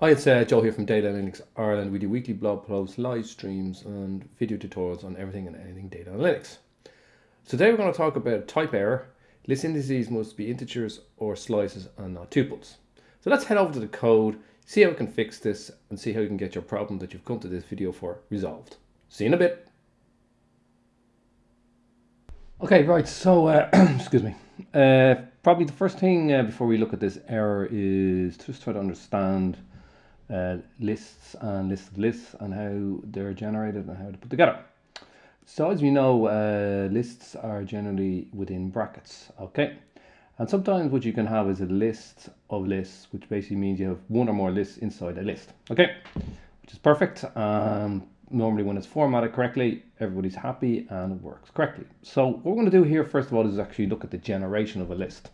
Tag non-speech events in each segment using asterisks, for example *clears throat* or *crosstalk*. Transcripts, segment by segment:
Hi, it's uh, Joe here from Data Analytics Ireland. We do weekly blog posts, live streams, and video tutorials on everything and anything data analytics. So today we're going to talk about type error. List indices must be integers or slices and not tuples. So let's head over to the code, see how we can fix this, and see how you can get your problem that you've come to this video for resolved. See you in a bit. Okay, right. So, uh, *clears throat* excuse me. Uh, probably the first thing uh, before we look at this error is just try to understand uh, lists and lists of lists and how they're generated and how to put together. So as we know, uh, lists are generally within brackets, okay? And sometimes what you can have is a list of lists, which basically means you have one or more lists inside a list, okay? Which is perfect. Um, normally when it's formatted correctly, everybody's happy and it works correctly. So what we're going to do here, first of all, is actually look at the generation of a list.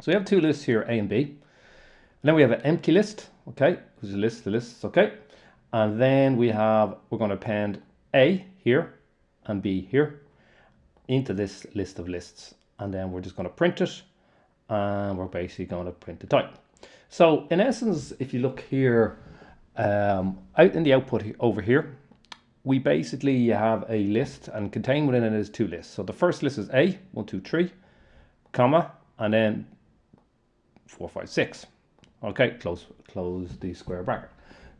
So we have two lists here, A and B. Then we have an empty list, okay, is a list, the lists, okay. And then we have, we're going to append A here and B here into this list of lists. And then we're just going to print it and we're basically going to print the type. So in essence, if you look here, um, out in the output over here, we basically have a list and contained within it is two lists. So the first list is A, one, two, three, comma, and then four, five, six. Okay, close, close the square bracket.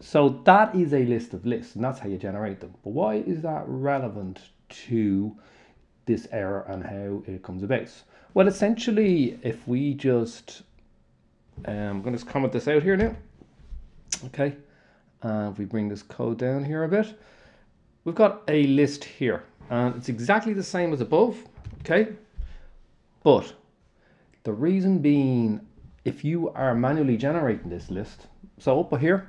So that is a list of lists, and that's how you generate them. But why is that relevant to this error and how it comes about? Well, essentially, if we just, um, I'm going to comment this out here now. Okay, and we bring this code down here a bit, we've got a list here, and it's exactly the same as above. Okay, but the reason being if you are manually generating this list, so up here,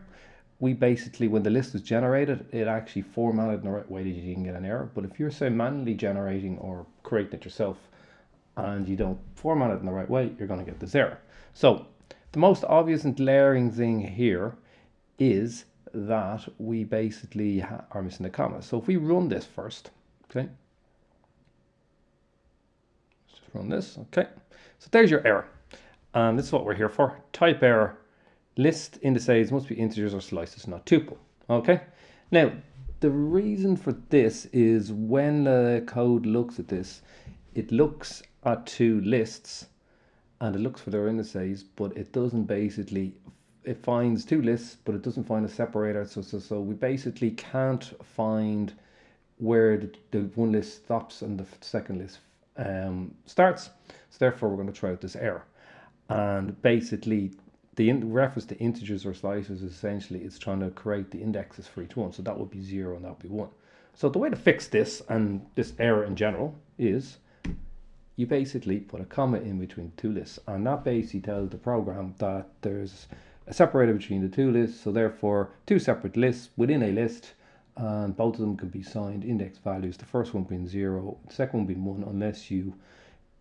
we basically, when the list is generated, it actually formatted in the right way that you didn't get an error. But if you're say manually generating or creating it yourself and you don't format it in the right way, you're going to get this error. So the most obvious and glaring thing here is that we basically are missing the comma. So if we run this first, okay, let's just run this, okay. So there's your error. And this is what we're here for. Type error. List indices must be integers or slices, not tuple. Okay. Now, the reason for this is when the code looks at this, it looks at two lists and it looks for their indices, but it doesn't basically, it finds two lists, but it doesn't find a separator. So, so, so we basically can't find where the, the one list stops and the second list um, starts. So therefore, we're going to try out this error and basically the reference to integers or slices is essentially it's trying to create the indexes for each one. So that would be zero and that would be one. So the way to fix this and this error in general is you basically put a comma in between two lists. And that basically tells the program that there's a separator between the two lists. So therefore two separate lists within a list and both of them can be signed index values. The first one being zero the second one being one unless you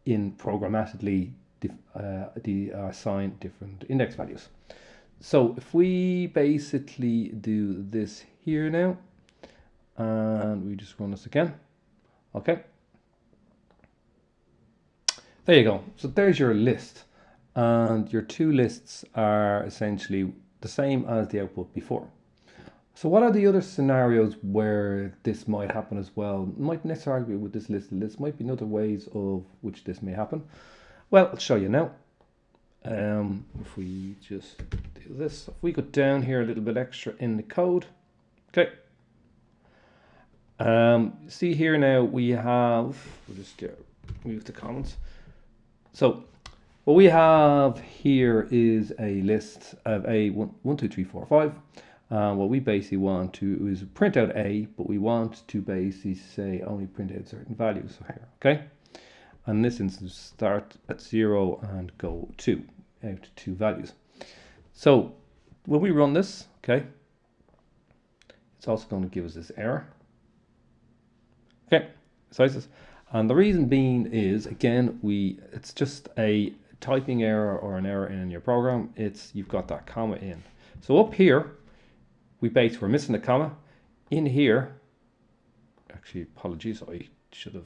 in programmatically uh, the uh, assign different index values. So if we basically do this here now, and we just run this again, okay. There you go. So there's your list. And your two lists are essentially the same as the output before. So what are the other scenarios where this might happen as well? Might necessarily be with this list. This might be other ways of which this may happen. Well, I'll show you now. Um, if we just do this, if we go down here a little bit extra in the code, okay. Um, see here now we have, we'll just get, move the comments. So what we have here is a list of a one, one two, three, four, five. Uh, what we basically want to is print out A, but we want to basically say only print out certain values here, okay? And in this instance start at zero and go two out two values. So when we run this okay it's also going to give us this error. Okay sizes and the reason being is again we it's just a typing error or an error in your program. It's you've got that comma in. So up here we base we're missing the comma. In here actually apologies I should have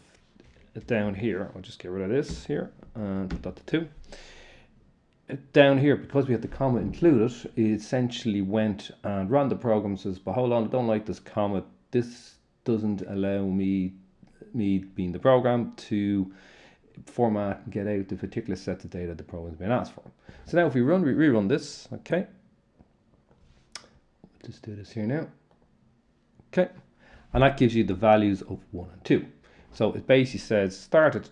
down here, I'll just get rid of this here and put that to 2. down here, because we had the comma included, it essentially went and ran the program says, but hold on, I don't like this comma. This doesn't allow me, me being the program, to format and get out the particular set of data the program has been asked for. So now if we run, we rerun this, okay. Just do this here now. Okay. And that gives you the values of one and two. So it basically says start at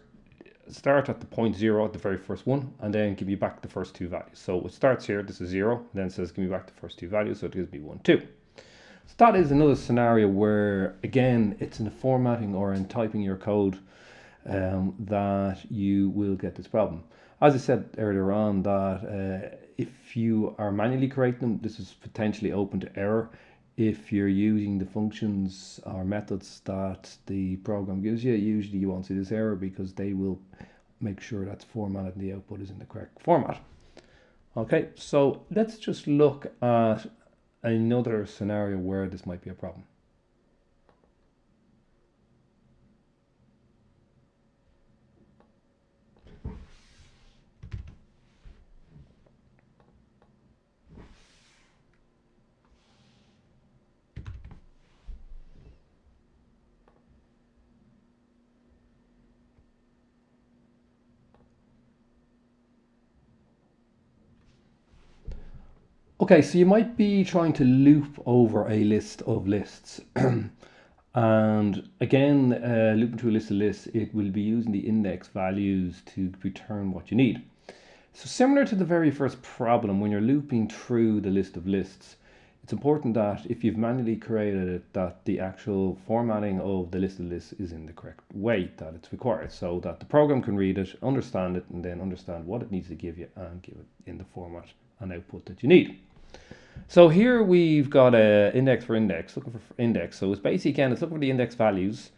start at the point zero at the very first one and then give me back the first two values. So it starts here, this is zero, then says give me back the first two values, so it gives me one, two. So that is another scenario where again it's in the formatting or in typing your code um, that you will get this problem. As I said earlier on that uh, if you are manually creating them, this is potentially open to error if you're using the functions or methods that the program gives you, usually you won't see this error because they will make sure that's formatted and the output is in the correct format. Okay, so let's just look at another scenario where this might be a problem. Okay, so you might be trying to loop over a list of lists. *clears throat* and again, uh, looping through a list of lists, it will be using the index values to return what you need. So similar to the very first problem, when you're looping through the list of lists, it's important that if you've manually created it, that the actual formatting of the list of lists is in the correct way that it's required so that the program can read it, understand it, and then understand what it needs to give you and give it in the format and output that you need. So here we've got a index for index, looking for index. So it's basically again, it's looking for the index values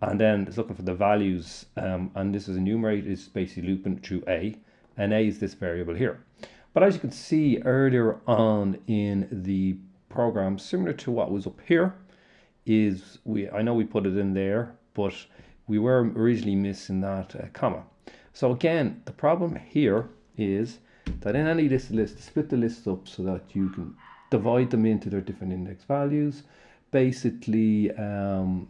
and then it's looking for the values um, and this is enumerate it's basically looping through A and A is this variable here. But as you can see earlier on in the program, similar to what was up here, is we I know we put it in there, but we were originally missing that uh, comma. So again, the problem here is that in any list list, split the lists up so that you can divide them into their different index values. Basically, um,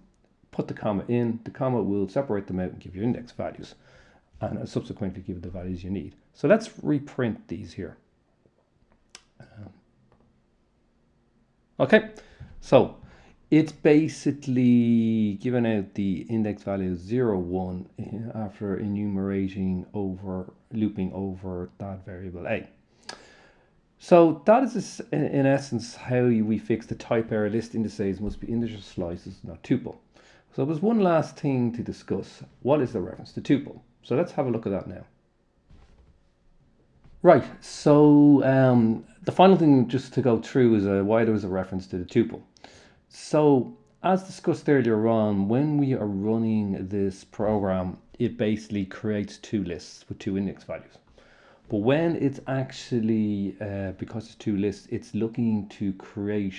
put the comma in, the comma will separate them out and give you index values and subsequently give the values you need. So let's reprint these here. Um, okay, so it's basically given out the index value 0, 1 eh, after enumerating over, looping over that variable a. So that is in essence how we fix the type error list indices must be integer slices, not tuple. So there's one last thing to discuss. What is the reference to tuple? So let's have a look at that now. Right, so um, the final thing just to go through is uh, why was a reference to the tuple. So as discussed earlier on, when we are running this program, it basically creates two lists with two index values. But when it's actually, uh, because it's two lists, it's looking to create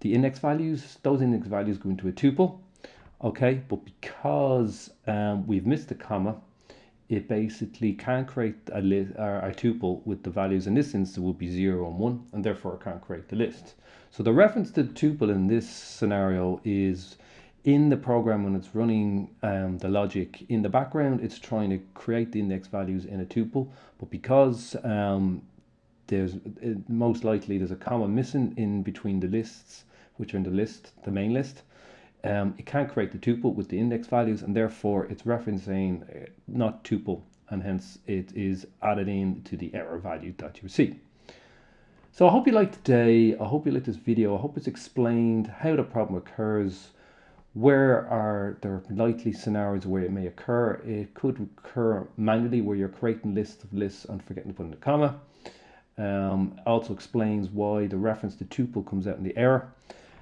the index values, those index values go into a tuple, okay? But because um, we've missed the comma, it basically can't create a, list, or a tuple with the values in this instance would be 0 and 1, and therefore it can't create the list. So the reference to the tuple in this scenario is in the program when it's running um, the logic in the background, it's trying to create the index values in a tuple, but because um, there's it, most likely there's a comma missing in between the lists, which are in the list, the main list, um, it can't create the tuple with the index values and therefore it's referencing uh, not tuple and hence it is added in to the error value that you see. So I hope you liked today. I hope you liked this video. I hope it's explained how the problem occurs, where are there likely scenarios where it may occur. It could occur manually where you're creating lists of lists and forgetting to put in a comma. Um, also explains why the reference to tuple comes out in the error.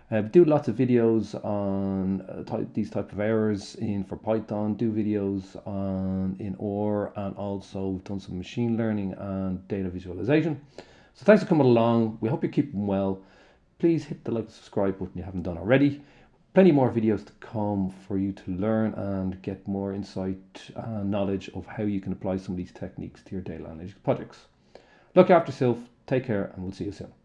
Uh, do lots of videos on uh, type, these type of errors in for Python. Do videos on in OR and also done some machine learning and data visualization. So thanks for coming along. We hope you're keeping well. Please hit the like and subscribe button if you haven't done already. Plenty more videos to come for you to learn and get more insight and knowledge of how you can apply some of these techniques to your data analytics projects. Look after yourself. Take care, and we'll see you soon.